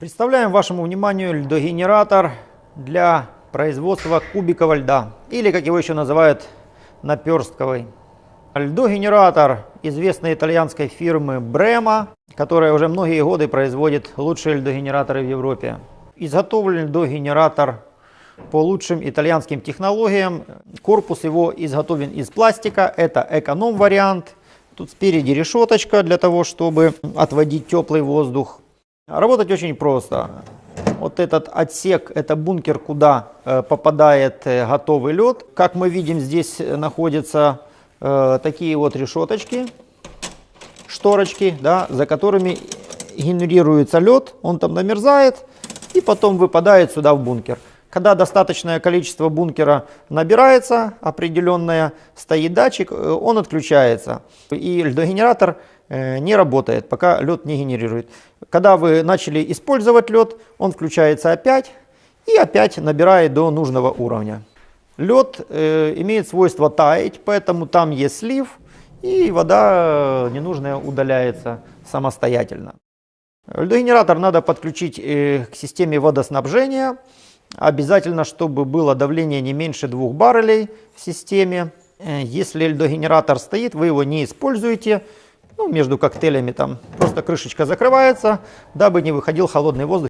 Представляем вашему вниманию льдогенератор для производства кубикового льда, или как его еще называют, наперстковый. Льдогенератор известной итальянской фирмы Brema, которая уже многие годы производит лучшие льдогенераторы в Европе. Изготовлен льдогенератор по лучшим итальянским технологиям. Корпус его изготовлен из пластика, это эконом-вариант. Тут спереди решеточка для того, чтобы отводить теплый воздух. Работать очень просто. Вот этот отсек, это бункер, куда э, попадает э, готовый лед. Как мы видим, здесь находятся э, такие вот решеточки, шторочки, да, за которыми генерируется лед, он там намерзает и потом выпадает сюда в бункер. Когда достаточное количество бункера набирается, определенное, стоит датчик, э, он отключается. И льдогенератор э, не работает, пока лед не генерирует. Когда вы начали использовать лед, он включается опять и опять набирает до нужного уровня. Лед э, имеет свойство таять, поэтому там есть слив, и вода ненужная удаляется самостоятельно. Льдогенератор надо подключить к системе водоснабжения. Обязательно, чтобы было давление не меньше 2 баррелей в системе. Э, Если льдогенератор стоит, вы его не используете. Ну, между коктейлями там просто крышечка закрывается, дабы не выходил холодный воздух.